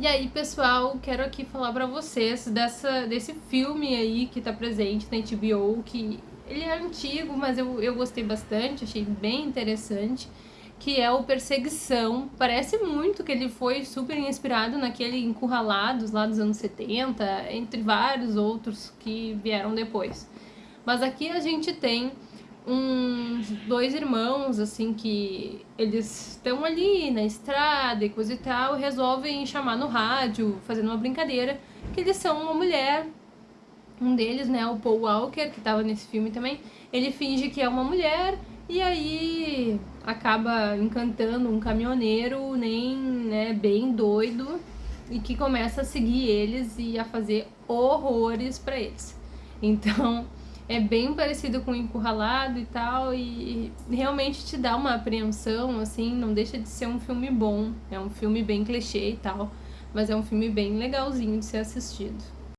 E aí, pessoal, quero aqui falar pra vocês dessa, desse filme aí que tá presente na HBO, que ele é antigo, mas eu, eu gostei bastante, achei bem interessante, que é o Perseguição. Parece muito que ele foi super inspirado naquele Encurralados lá dos anos 70, entre vários outros que vieram depois. Mas aqui a gente tem uns dois irmãos, assim, que eles estão ali na estrada e coisa e tal, e resolvem chamar no rádio, fazendo uma brincadeira, que eles são uma mulher. Um deles, né, o Paul Walker, que estava nesse filme também, ele finge que é uma mulher e aí acaba encantando um caminhoneiro nem, né, bem doido e que começa a seguir eles e a fazer horrores para eles. Então, é bem parecido com Encurralado e tal, e realmente te dá uma apreensão, assim, não deixa de ser um filme bom. É um filme bem clichê e tal, mas é um filme bem legalzinho de ser assistido.